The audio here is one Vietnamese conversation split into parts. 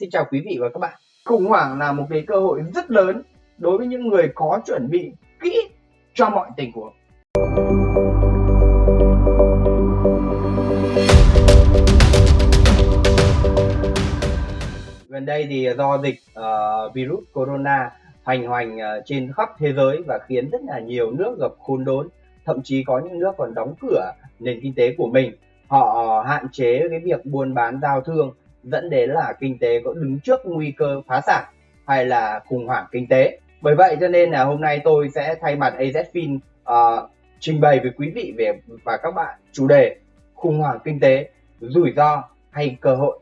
Xin chào quý vị và các bạn. Khủng hoảng là một cái cơ hội rất lớn đối với những người có chuẩn bị kỹ cho mọi tình huống. Gần đây thì do dịch uh, virus corona hoành hoành uh, trên khắp thế giới và khiến rất là nhiều nước gặp khốn đốn, thậm chí có những nước còn đóng cửa nền kinh tế của mình. Họ ờ, hạn chế cái việc buôn bán giao thương dẫn đến là kinh tế có đứng trước nguy cơ phá sản hay là khủng hoảng kinh tế. Bởi vậy cho nên là hôm nay tôi sẽ thay mặt AZFIN uh, ờ, trình bày với quý vị về và các bạn chủ đề khủng hoảng kinh tế, rủi ro hay cơ hội.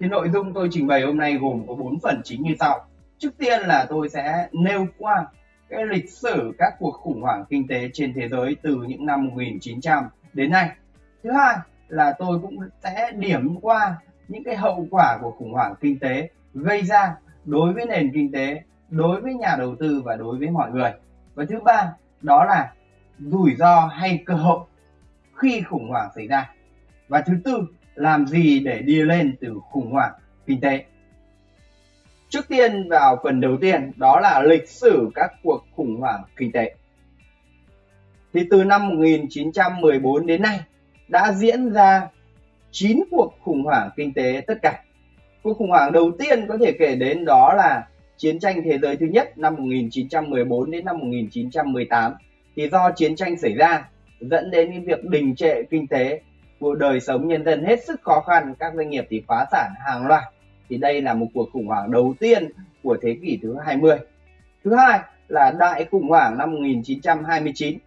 Thì nội dung tôi trình bày hôm nay gồm có 4 phần chính như sau. Trước tiên là tôi sẽ nêu qua cái lịch sử các cuộc khủng hoảng kinh tế trên thế giới từ những năm 1900 đến nay. Thứ hai là tôi cũng sẽ điểm qua những cái hậu quả của khủng hoảng kinh tế gây ra đối với nền kinh tế, đối với nhà đầu tư và đối với mọi người. Và thứ ba, đó là rủi ro hay cơ hội khi khủng hoảng xảy ra. Và thứ tư, làm gì để đi lên từ khủng hoảng kinh tế? Trước tiên vào phần đầu tiên, đó là lịch sử các cuộc khủng hoảng kinh tế. Thì từ năm 1914 đến nay, đã diễn ra 9 cuộc khủng hoảng kinh tế tất cả. Cuộc khủng hoảng đầu tiên có thể kể đến đó là chiến tranh thế giới thứ nhất năm 1914 đến năm 1918 thì do chiến tranh xảy ra, dẫn đến việc đình trệ kinh tế của đời sống nhân dân hết sức khó khăn, các doanh nghiệp thì phá sản hàng loạt. Thì đây là một cuộc khủng hoảng đầu tiên của thế kỷ thứ 20 thứ hai là đại khủng hoảng năm 1929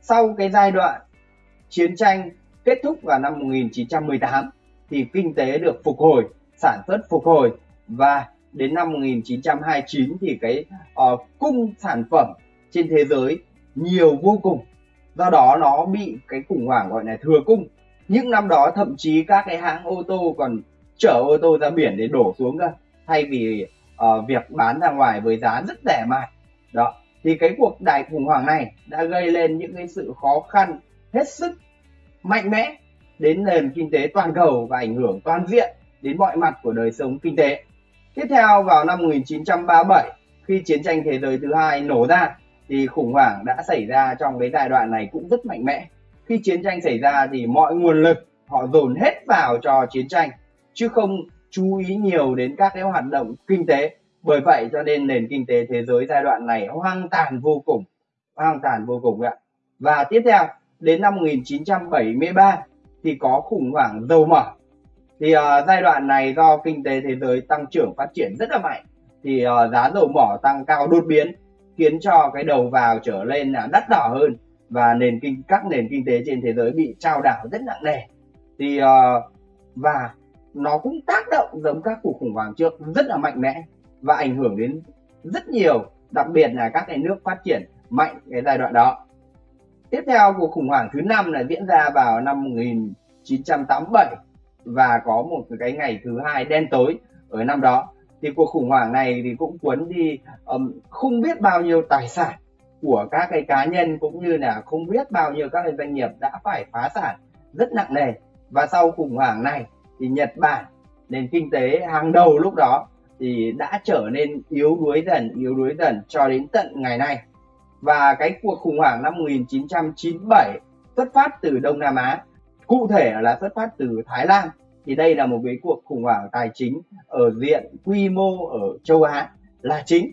sau cái giai đoạn chiến tranh kết thúc vào năm 1918 thì kinh tế được phục hồi, sản xuất phục hồi và đến năm 1929 thì cái uh, cung sản phẩm trên thế giới nhiều vô cùng. Do đó nó bị cái khủng hoảng gọi là thừa cung. Những năm đó thậm chí các cái hãng ô tô còn chở ô tô ra biển để đổ xuống cơ thay vì uh, việc bán ra ngoài với giá rất rẻ mạt. Đó. Thì cái cuộc đại khủng hoảng này đã gây lên những cái sự khó khăn hết sức mạnh mẽ đến nền kinh tế toàn cầu và ảnh hưởng toàn diện đến mọi mặt của đời sống kinh tế. Tiếp theo vào năm 1937 khi chiến tranh thế giới thứ hai nổ ra thì khủng hoảng đã xảy ra trong cái giai đoạn này cũng rất mạnh mẽ. Khi chiến tranh xảy ra thì mọi nguồn lực họ dồn hết vào cho chiến tranh chứ không chú ý nhiều đến các cái hoạt động kinh tế. Bởi vậy cho nên nền kinh tế thế giới giai đoạn này hoang tàn vô cùng, hoang tàn vô cùng ạ. Và tiếp theo đến năm 1973 thì có khủng hoảng dầu mỏ. Thì uh, giai đoạn này do kinh tế thế giới tăng trưởng phát triển rất là mạnh thì uh, giá dầu mỏ tăng cao đột biến khiến cho cái đầu vào trở lên là đắt đỏ hơn và nền kinh các nền kinh tế trên thế giới bị trao đảo rất nặng nề. Thì uh, và nó cũng tác động giống các cuộc khủng hoảng trước rất là mạnh mẽ và ảnh hưởng đến rất nhiều đặc biệt là các cái nước phát triển mạnh cái giai đoạn đó. Tiếp theo cuộc khủng hoảng thứ năm là diễn ra vào năm 1987 và có một cái ngày thứ hai đen tối ở năm đó. Thì cuộc khủng hoảng này thì cũng cuốn đi um, không biết bao nhiêu tài sản của các cái cá nhân cũng như là không biết bao nhiêu các cái doanh nghiệp đã phải phá sản rất nặng nề. Và sau khủng hoảng này thì Nhật Bản nền kinh tế hàng đầu lúc đó thì đã trở nên yếu đuối dần yếu đuối dần cho đến tận ngày nay và cái cuộc khủng hoảng năm 1997 xuất phát từ Đông Nam Á, cụ thể là xuất phát từ Thái Lan, thì đây là một cái cuộc khủng hoảng tài chính ở diện quy mô ở châu Á là chính.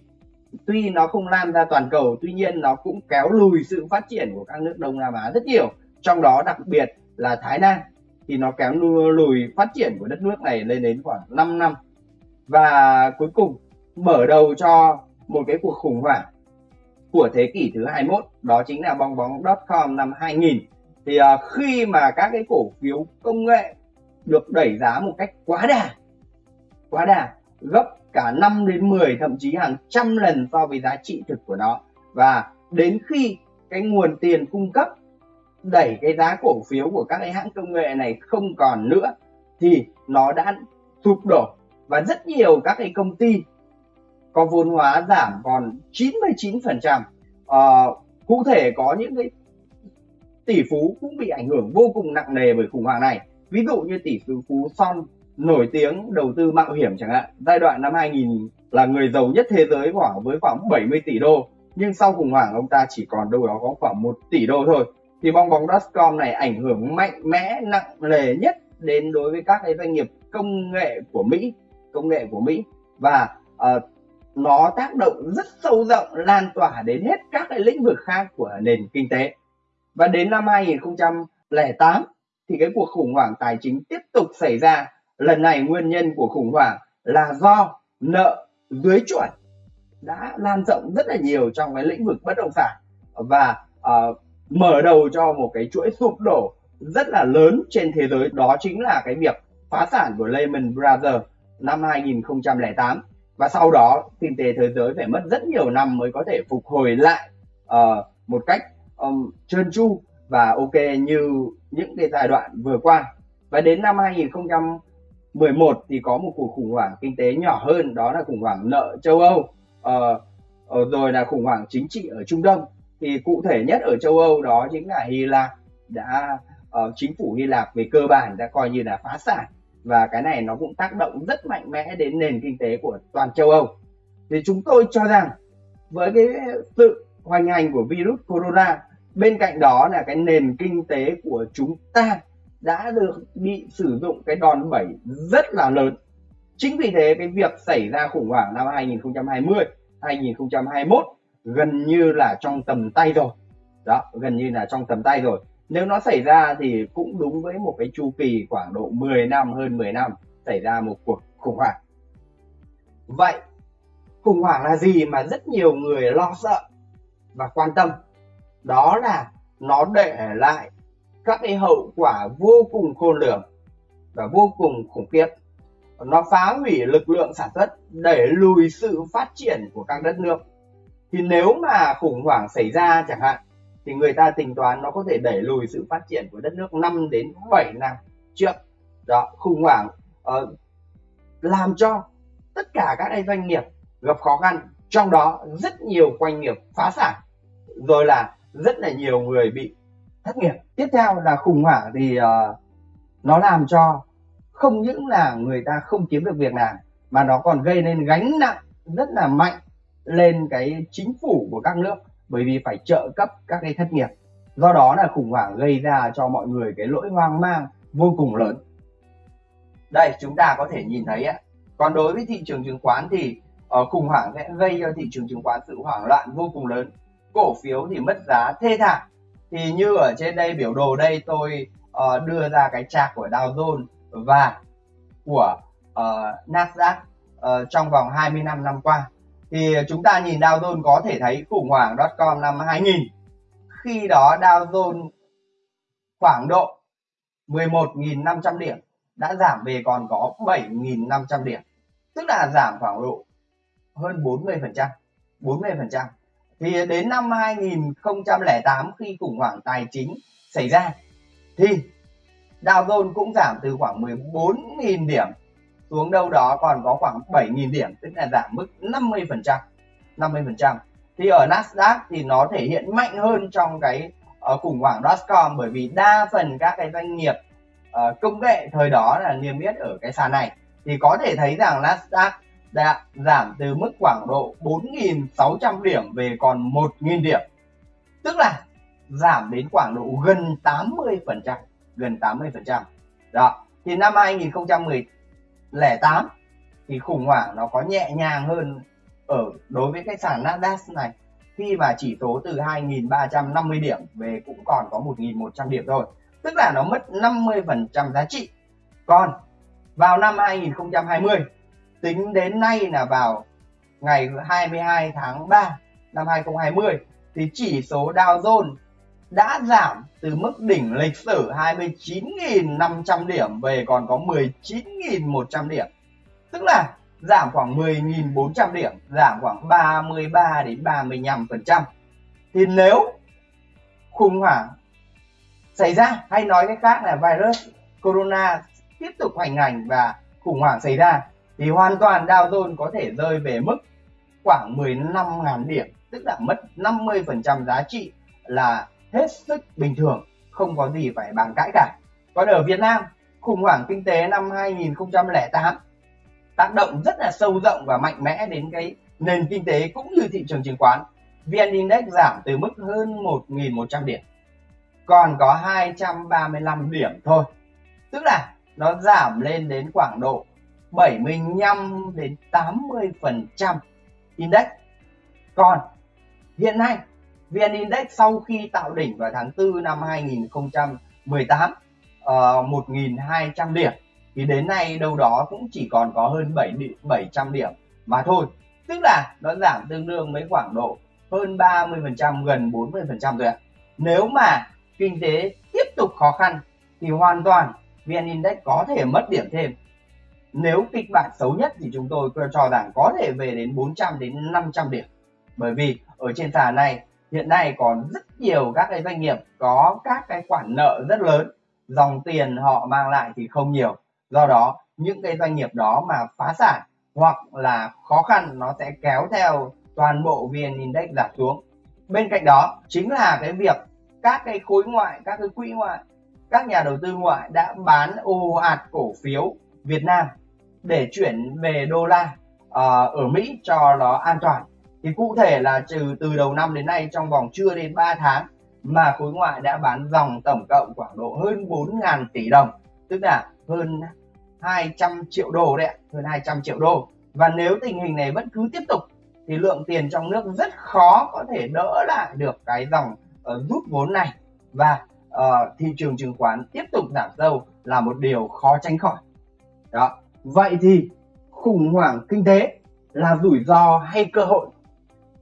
Tuy nó không lan ra toàn cầu, tuy nhiên nó cũng kéo lùi sự phát triển của các nước Đông Nam Á rất nhiều, trong đó đặc biệt là Thái Lan, thì nó kéo lùi phát triển của đất nước này lên đến khoảng 5 năm. Và cuối cùng mở đầu cho một cái cuộc khủng hoảng của thế kỷ thứ 21 đó chính là bong bóng.com năm 2000 thì uh, khi mà các cái cổ phiếu công nghệ được đẩy giá một cách quá đà quá đà gấp cả 5 đến 10 thậm chí hàng trăm lần so với giá trị thực của nó. Và đến khi cái nguồn tiền cung cấp đẩy cái giá cổ phiếu của các cái hãng công nghệ này không còn nữa thì nó đã sụp đổ. Và rất nhiều các cái công ty có vốn hóa giảm còn 99%. Ờ, cụ thể có những cái tỷ phú cũng bị ảnh hưởng vô cùng nặng nề bởi khủng hoảng này. Ví dụ như tỷ phú Son nổi tiếng đầu tư mạo hiểm chẳng hạn giai đoạn năm 2000 là người giàu nhất thế giới khoảng với khoảng 70 tỷ đô nhưng sau khủng hoảng ông ta chỉ còn đâu đó có khoảng 1 tỷ đô thôi thì bong bóng.com này ảnh hưởng mạnh mẽ nặng nề nhất đến đối với các cái doanh nghiệp công nghệ của Mỹ công nghệ của Mỹ và uh, nó tác động rất sâu rộng lan tỏa đến hết các cái lĩnh vực khác của nền kinh tế. Và đến năm 2008 thì cái cuộc khủng hoảng tài chính tiếp tục xảy ra. Lần này nguyên nhân của khủng hoảng là do nợ dưới chuẩn đã lan rộng rất là nhiều trong cái lĩnh vực bất động sản. Và uh, mở đầu cho một cái chuỗi sụp đổ rất là lớn trên thế giới. Đó chính là cái việc phá sản của Lehman Brothers năm 2008 và sau đó kinh tế thế giới phải mất rất nhiều năm mới có thể phục hồi lại uh, một cách um, trơn tru và ok như những cái giai đoạn vừa qua. Và đến năm 2011 thì có một cuộc khủng hoảng kinh tế nhỏ hơn đó là khủng hoảng nợ châu Âu. Uh, rồi là khủng hoảng chính trị ở Trung Đông. Thì cụ thể nhất ở châu Âu đó chính là Hy Lạp đã uh, chính phủ Hy Lạp về cơ bản đã coi như là phá sản và cái này nó cũng tác động rất mạnh mẽ đến nền kinh tế của toàn châu Âu. Thì chúng tôi cho rằng với cái sự hoành hành của virus corona, bên cạnh đó là cái nền kinh tế của chúng ta đã được bị sử dụng cái đòn bẩy rất là lớn. Chính vì thế, cái việc xảy ra khủng hoảng năm 2020 2021 gần như là trong tầm tay rồi. Đó, gần như là trong tầm tay rồi nếu nó xảy ra thì cũng đúng với một cái chu kỳ khoảng độ 10 năm, hơn 10 năm xảy ra một cuộc khủng hoảng. Vậy, khủng hoảng là gì mà rất nhiều người lo sợ và quan tâm? Đó là nó để lại các cái hậu quả vô cùng khôn lường và vô cùng khủng khiếp. Nó phá hủy lực lượng sản xuất đẩy lùi sự phát triển của các đất nước. Thì nếu mà khủng hoảng xảy ra chẳng hạn thì người ta tính toán nó có thể đẩy lùi sự phát triển của đất nước 5 đến 7 năm trước. Đó khủng hoảng uh, làm cho tất cả các doanh nghiệp gặp khó khăn trong đó rất nhiều doanh nghiệp phá sản rồi là rất là nhiều người bị thất nghiệp. Tiếp theo là khủng hoảng thì uh, nó làm cho không những là người ta không kiếm được việc làm mà nó còn gây nên gánh nặng rất là mạnh lên cái chính phủ của các nước bởi vì phải trợ cấp các cái thất nghiệp. Do đó là khủng hoảng gây ra cho mọi người cái lỗi hoang mang vô cùng lớn. Đây chúng ta có thể nhìn thấy á. Còn đối với thị trường chứng khoán thì ở khủng hoảng sẽ gây cho thị trường chứng khoán sự hoảng loạn vô cùng lớn. Cổ phiếu thì mất giá thê thảm. Thì như ở trên đây biểu đồ đây tôi uh, đưa ra cái chạc của Dow Jones và của uh, Nasdaq uh, trong vòng 25 năm qua thì chúng ta nhìn Dow Jones có thể thấy khủng hoảng .com năm 2000 khi đó Dow Jones khoảng độ 11.500 điểm, đã giảm về còn có 7.500 điểm. Tức là giảm khoảng độ hơn 40% 40% thì đến năm 2008 khi khủng hoảng tài chính xảy ra, thì Dow Jones cũng giảm từ khoảng 14.000 điểm xuống đâu đó còn có khoảng 7.000 điểm tức là giảm mức 50% 50%. thì ở Nasdaq thì nó thể hiện mạnh hơn trong cái uh, khủng hoảng dotcom bởi vì đa phần các cái doanh nghiệp uh, công nghệ thời đó là niêm yết ở cái sàn này thì có thể thấy rằng Nasdaq đã giảm từ mức khoảng độ 4.600 điểm về còn 1.000 điểm tức là giảm đến khoảng độ gần 80% gần 80%. đó thì năm 2008 thì khủng hoảng nó có nhẹ nhàng hơn ở đối với cái sàn Nasdaq này. Khi mà chỉ số từ 2.350 điểm về cũng còn có 1.100 điểm thôi. Tức là nó mất 50% giá trị. Còn vào năm 2020 tính đến nay là vào ngày 22 tháng 3 năm 2020 thì chỉ số Dow Jones đã giảm từ mức đỉnh lịch sử 29.500 điểm về còn có 19.100 điểm tức là giảm khoảng 10.400 điểm, giảm khoảng 33 đến 35%. thì nếu khủng hoảng xảy ra, hay nói cách khác là virus corona tiếp tục hoành hành và khủng hoảng xảy ra, thì hoàn toàn Dow Jones có thể rơi về mức khoảng 15.000 điểm, tức là mất 50% giá trị là hết sức bình thường, không có gì phải bàn cãi cả còn ở Việt Nam, khủng hoảng kinh tế năm 2008 tác động rất là sâu rộng và mạnh mẽ đến cái nền kinh tế cũng như thị trường chứng khoán. VN Index giảm từ mức hơn 1.100 điểm, còn có 235 điểm thôi. Tức là nó giảm lên đến khoảng độ 75 đến 80 phần trăm index. Còn hiện nay VN Index sau khi tạo đỉnh vào tháng 4 năm 2018 uh, 1.200 điểm thì đến nay đâu đó cũng chỉ còn có hơn 7 700 điểm mà thôi. Tức là nó giảm tương đương với khoảng độ hơn 30% gần 40% rồi ạ. Nếu mà kinh tế tiếp tục khó khăn thì hoàn toàn VN Index có thể mất điểm thêm. Nếu kịch bản xấu nhất thì chúng tôi cho rằng có thể về đến 400 đến 500 điểm. Bởi vì ở trên sàn này hiện nay còn rất nhiều các cái doanh nghiệp có các cái khoản nợ rất lớn, dòng tiền họ mang lại thì không nhiều. Do đó những cái doanh nghiệp đó mà phá sản hoặc là khó khăn nó sẽ kéo theo toàn bộ VN Index giảm xuống. Bên cạnh đó chính là cái việc các cái khối ngoại các cái quỹ ngoại các nhà đầu tư ngoại đã bán ồ ạt cổ phiếu Việt Nam để chuyển về đô la uh, ở Mỹ cho nó an toàn thì cụ thể là trừ từ đầu năm đến nay trong vòng chưa đến 3 tháng mà khối ngoại đã bán dòng tổng cộng khoảng độ hơn 4.000 tỷ đồng tức là hơn 200 triệu đô đấy ạ hơn 200 triệu đô. Và nếu tình hình này vẫn cứ tiếp tục thì lượng tiền trong nước rất khó có thể đỡ lại được cái dòng uh, rút vốn này. Và uh, thị trường chứng khoán tiếp tục giảm sâu là một điều khó tránh khỏi. Đó. Vậy thì khủng hoảng kinh tế là rủi ro hay cơ hội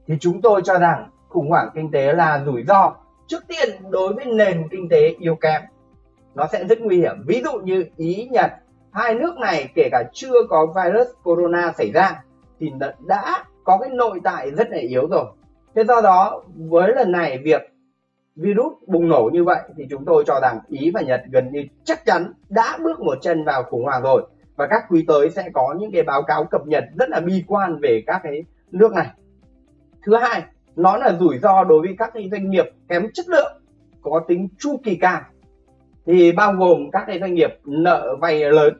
thì chúng tôi cho rằng khủng hoảng kinh tế là rủi ro trước tiên đối với nền kinh tế yếu kém. Nó sẽ rất nguy hiểm. Ví dụ như ý, nhật, hai nước này kể cả chưa có virus corona xảy ra thì đã có cái nội tại rất là yếu rồi. Thế do đó, với lần này việc virus bùng nổ như vậy thì chúng tôi cho rằng Ý và Nhật gần như chắc chắn đã bước một chân vào khủng hoảng rồi. Và các quý tới sẽ có những cái báo cáo cập nhật rất là bi quan về các cái nước này. Thứ hai, nó là rủi ro đối với các cái doanh nghiệp kém chất lượng có tính chu kỳ cao thì bao gồm các cái doanh nghiệp nợ vay lớn.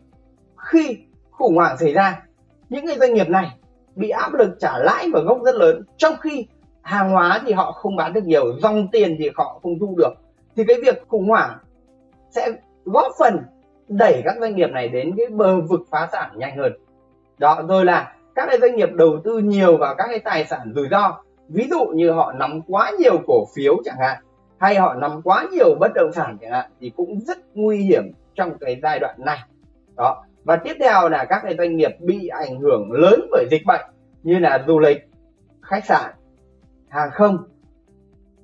Khi khủng hoảng xảy ra những cái doanh nghiệp này bị áp lực trả lãi và gốc rất lớn. Trong khi hàng hóa thì họ không bán được nhiều dòng tiền thì họ không thu được. Thì cái việc khủng hoảng sẽ góp phần đẩy các doanh nghiệp này đến cái bờ vực phá sản nhanh hơn. Đó rồi là các cái doanh nghiệp đầu tư nhiều vào các cái tài sản rủi ro ví dụ như họ nắm quá nhiều cổ phiếu chẳng hạn hay họ nắm quá nhiều bất động sản chẳng hạn thì cũng rất nguy hiểm trong cái giai đoạn này. Đó. Và tiếp theo là các cái doanh nghiệp bị ảnh hưởng lớn bởi dịch bệnh như là du lịch khách sạn hàng không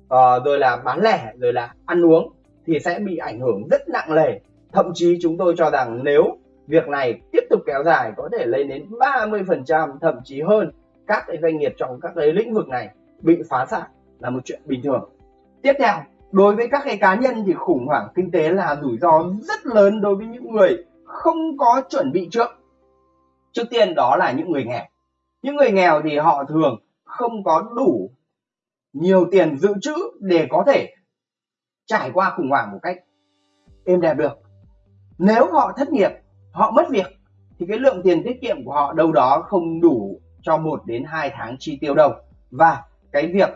uh, rồi là bán lẻ rồi là ăn uống thì sẽ bị ảnh hưởng rất nặng nề. Thậm chí chúng tôi cho rằng nếu việc này tiếp tục kéo dài có thể lên đến 30% thậm chí hơn. Các cái doanh nghiệp trong các cái lĩnh vực này bị phá sản là một chuyện bình thường. Tiếp theo, đối với các cái cá nhân thì khủng hoảng kinh tế là rủi ro rất lớn đối với những người không có chuẩn bị trước. Trước tiên đó là những người nghèo. Những người nghèo thì họ thường không có đủ nhiều tiền dự trữ để có thể trải qua khủng hoảng một cách êm đẹp được. Nếu họ thất nghiệp họ mất việc, thì cái lượng tiền tiết kiệm của họ đâu đó không đủ cho một đến hai tháng chi tiêu đâu. Và cái việc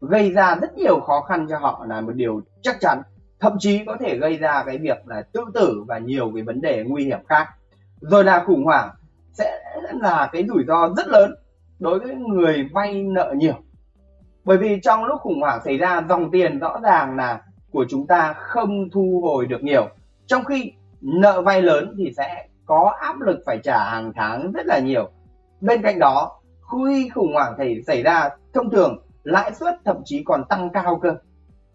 gây ra rất nhiều khó khăn cho họ là một điều chắc chắn, thậm chí có thể gây ra cái việc là tự tử và nhiều cái vấn đề nguy hiểm khác. Rồi là khủng hoảng sẽ là cái rủi ro rất lớn đối với người vay nợ nhiều. Bởi vì trong lúc khủng hoảng xảy ra, dòng tiền rõ ràng là của chúng ta không thu hồi được nhiều. Trong khi nợ vay lớn thì sẽ có áp lực phải trả hàng tháng rất là nhiều. Bên cạnh đó, khi khủng hoảng thì xảy ra thông thường, lãi suất thậm chí còn tăng cao cơ.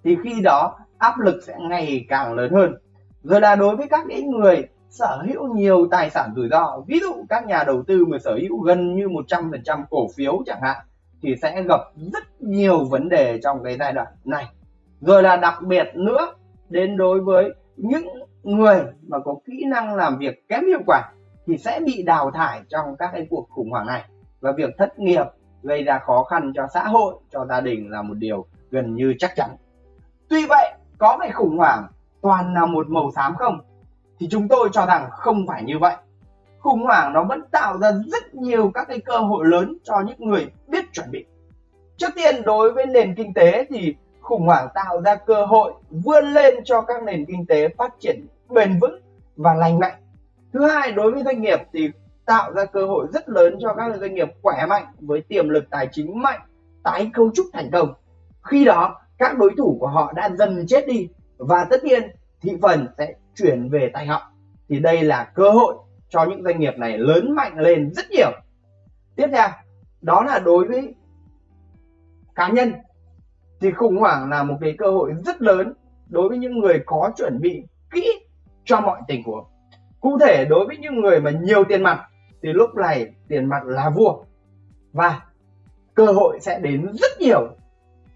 Thì khi đó, áp lực sẽ ngày càng lớn hơn. Rồi là đối với các những người sở hữu nhiều tài sản rủi ro, ví dụ các nhà đầu tư mà sở hữu gần như 100% cổ phiếu chẳng hạn, thì sẽ gặp rất nhiều vấn đề trong cái giai đoạn này. Rồi là đặc biệt nữa, đến đối với những người mà có kỹ năng làm việc kém hiệu quả thì sẽ bị đào thải trong các cái cuộc khủng hoảng này. Và việc thất nghiệp gây ra khó khăn cho xã hội, cho gia đình là một điều gần như chắc chắn. Tuy vậy, có phải khủng hoảng toàn là một màu xám không? Thì chúng tôi cho rằng không phải như vậy. Khủng hoảng nó vẫn tạo ra rất nhiều các cái cơ hội lớn cho những người biết chuẩn bị. Trước tiên, đối với nền kinh tế thì khủng hoảng tạo ra cơ hội vươn lên cho các nền kinh tế phát triển bền vững và lành mạnh. Thứ hai, đối với doanh nghiệp thì tạo ra cơ hội rất lớn cho các doanh nghiệp khỏe mạnh với tiềm lực tài chính mạnh, tái cấu trúc thành công. Khi đó, các đối thủ của họ đã dần chết đi và tất nhiên thị phần sẽ chuyển về tay họ. Thì đây là cơ hội cho những doanh nghiệp này lớn mạnh lên rất nhiều. Tiếp theo, đó là đối với cá nhân. Thì khủng hoảng là một cái cơ hội rất lớn đối với những người có chuẩn bị kỹ cho mọi tình huống. Cụ thể, đối với những người mà nhiều tiền mặt, thì lúc này tiền mặt là vua. Và cơ hội sẽ đến rất nhiều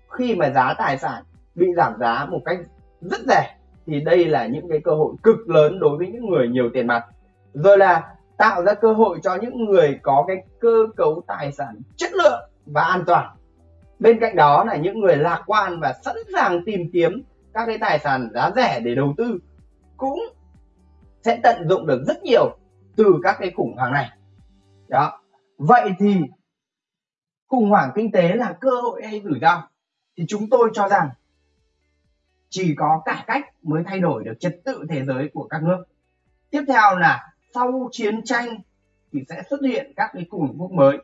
khi mà giá tài sản bị giảm giá một cách rất rẻ. Thì đây là những cái cơ hội cực lớn đối với những người nhiều tiền mặt. Rồi là tạo ra cơ hội cho những người có cái cơ cấu tài sản chất lượng và an toàn. Bên cạnh đó là những người lạc quan và sẵn sàng tìm kiếm các cái tài sản giá rẻ để đầu tư cũng sẽ tận dụng được rất nhiều từ các cái khủng hoảng này. Đó. Vậy thì khủng hoảng kinh tế là cơ hội hay rủi ro? Thì chúng tôi cho rằng chỉ có cải cách mới thay đổi được trật tự thế giới của các nước. Tiếp theo là sau chiến tranh thì sẽ xuất hiện các cái khủng hoảng mới.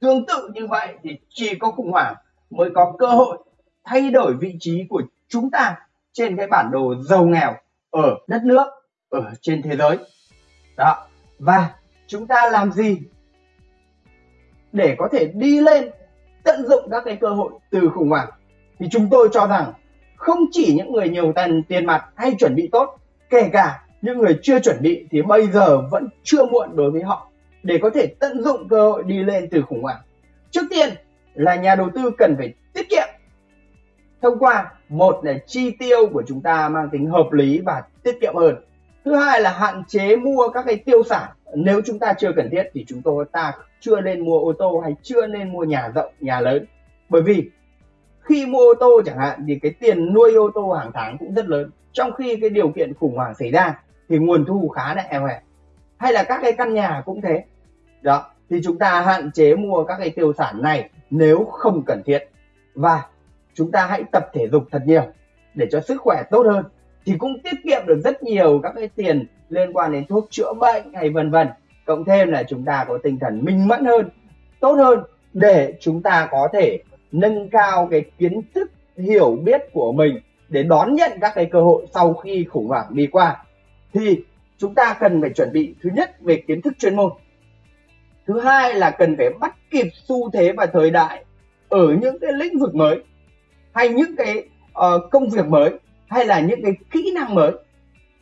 Tương tự như vậy thì chỉ có khủng hoảng mới có cơ hội thay đổi vị trí của chúng ta trên cái bản đồ giàu nghèo ở đất nước ở trên thế giới. Đó. Và chúng ta làm gì để có thể đi lên, tận dụng các cái cơ hội từ khủng hoảng? Thì chúng tôi cho rằng không chỉ những người nhiều tiền tiền mặt hay chuẩn bị tốt, kể cả những người chưa chuẩn bị thì bây giờ vẫn chưa muộn đối với họ để có thể tận dụng cơ hội đi lên từ khủng hoảng. Trước tiên là nhà đầu tư cần phải tiết kiệm thông qua một là chi tiêu của chúng ta mang tính hợp lý và tiết kiệm hơn thứ hai là hạn chế mua các cái tiêu sản. Nếu chúng ta chưa cần thiết thì chúng tôi, ta chưa nên mua ô tô hay chưa nên mua nhà rộng, nhà lớn. Bởi vì khi mua ô tô chẳng hạn thì cái tiền nuôi ô tô hàng tháng cũng rất lớn. Trong khi cái điều kiện khủng hoảng xảy ra thì nguồn thu khá là eo hẹp. Hay là các cái căn nhà cũng thế. Đó, thì chúng ta hạn chế mua các cái tiêu sản này nếu không cần thiết. Và chúng ta hãy tập thể dục thật nhiều để cho sức khỏe tốt hơn thì cũng tiết kiệm được rất nhiều các cái tiền liên quan đến thuốc chữa bệnh hay vân vân. Cộng thêm là chúng ta có tinh thần minh mẫn hơn tốt hơn để chúng ta có thể nâng cao cái kiến thức hiểu biết của mình để đón nhận các cái cơ hội sau khi khủng hoảng đi qua. Thì chúng ta cần phải chuẩn bị thứ nhất về kiến thức chuyên môn. Thứ hai là cần phải bắt kịp xu thế và thời đại ở những cái lĩnh vực mới hay những cái uh, công việc mới hay là những cái kỹ năng mới.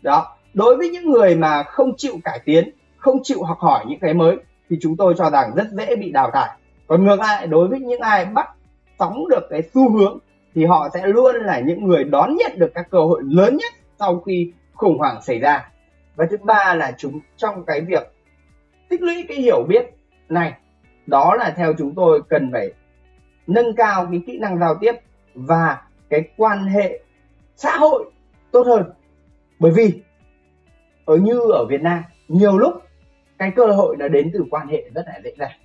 Đó, đối với những người mà không chịu cải tiến, không chịu học hỏi những cái mới, thì chúng tôi cho rằng rất dễ bị đào thải. Còn ngược lại, đối với những ai bắt sóng được cái xu hướng, thì họ sẽ luôn là những người đón nhận được các cơ hội lớn nhất sau khi khủng hoảng xảy ra. Và thứ ba là chúng, trong cái việc tích lũy cái hiểu biết này, đó là theo chúng tôi cần phải nâng cao cái kỹ năng giao tiếp và cái quan hệ xã hội tốt hơn. Bởi vì, ở như ở Việt Nam, nhiều lúc cái cơ hội nó đến từ quan hệ rất là dễ dàng.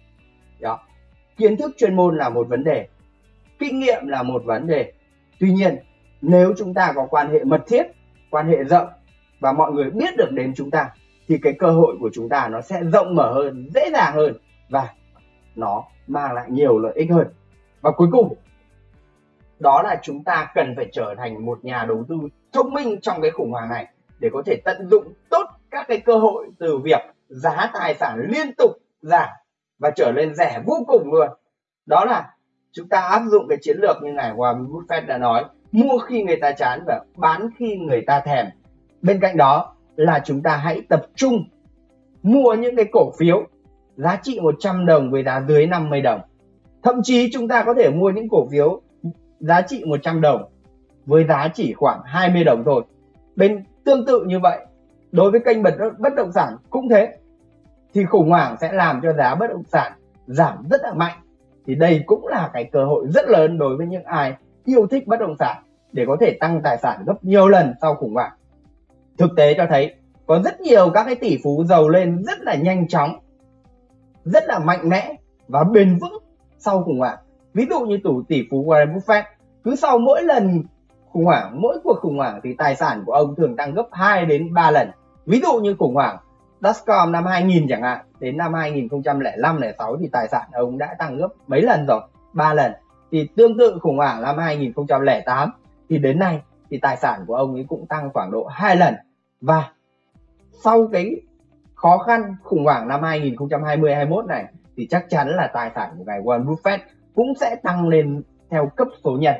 Đó. Kiến thức chuyên môn là một vấn đề, kinh nghiệm là một vấn đề. Tuy nhiên, nếu chúng ta có quan hệ mật thiết, quan hệ rộng và mọi người biết được đến chúng ta, thì cái cơ hội của chúng ta nó sẽ rộng mở hơn, dễ dàng hơn và nó mang lại nhiều lợi ích hơn. Và cuối cùng đó là chúng ta cần phải trở thành một nhà đầu tư thông minh trong cái khủng hoảng này để có thể tận dụng tốt các cái cơ hội từ việc giá tài sản liên tục giảm và trở lên rẻ vô cùng luôn. Đó là chúng ta áp dụng cái chiến lược như ngài Warren Buffett đã nói, mua khi người ta chán và bán khi người ta thèm. Bên cạnh đó là chúng ta hãy tập trung mua những cái cổ phiếu giá trị 100 đồng với giá dưới 50 đồng. Thậm chí chúng ta có thể mua những cổ phiếu giá trị 100 đồng với giá chỉ khoảng 20 đồng thôi. Bên tương tự như vậy, đối với kênh bất động sản cũng thế. Thì khủng hoảng sẽ làm cho giá bất động sản giảm rất là mạnh. Thì đây cũng là cái cơ hội rất lớn đối với những ai yêu thích bất động sản để có thể tăng tài sản gấp nhiều lần sau khủng hoảng. Thực tế cho thấy, có rất nhiều các cái tỷ phú giàu lên rất là nhanh chóng, rất là mạnh mẽ và bền vững sau khủng hoảng ví dụ như tủ tỷ phú Warren Buffett, cứ sau mỗi lần khủng hoảng, mỗi cuộc khủng hoảng thì tài sản của ông thường tăng gấp 2 đến 3 lần. Ví dụ như khủng hoảng Dotcom năm 2000 chẳng hạn, đến năm 2005 06 thì tài sản ông đã tăng gấp mấy lần rồi 3 lần. Thì tương tự khủng hoảng năm 2008 thì đến nay thì tài sản của ông ấy cũng tăng khoảng độ 2 lần. Và sau cái khó khăn khủng hoảng năm 2020 21 này thì chắc chắn là tài sản của ngài Warren Buffett cũng sẽ tăng lên theo cấp số nhân.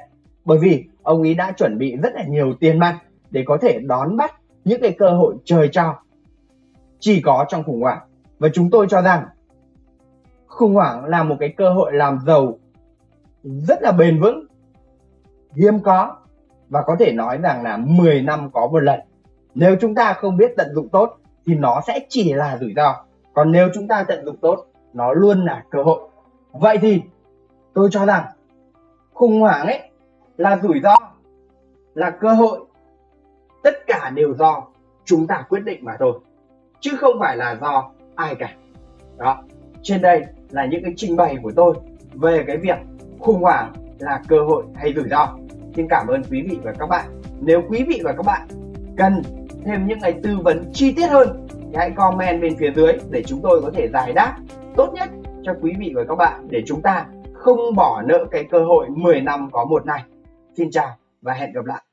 Bởi vì ông ấy đã chuẩn bị rất là nhiều tiền mặt để có thể đón bắt những cái cơ hội trời cho. Chỉ có trong khủng hoảng. Và chúng tôi cho rằng khủng hoảng là một cái cơ hội làm giàu rất là bền vững, hiếm có và có thể nói rằng là 10 năm có một lần. Nếu chúng ta không biết tận dụng tốt thì nó sẽ chỉ là rủi ro. Còn nếu chúng ta tận dụng tốt, nó luôn là cơ hội. Vậy thì tôi cho rằng khủng hoảng ấy là rủi ro, là cơ hội. Tất cả đều do chúng ta quyết định mà thôi, chứ không phải là do ai cả. Đó, trên đây là những cái trình bày của tôi về cái việc khủng hoảng là cơ hội hay rủi ro. Xin cảm ơn quý vị và các bạn. Nếu quý vị và các bạn cần thêm những cái tư vấn chi tiết hơn thì hãy comment bên phía dưới để chúng tôi có thể giải đáp tốt nhất cho quý vị và các bạn, để chúng ta không bỏ nợ cái cơ hội 10 năm có một này xin chào và hẹn gặp lại.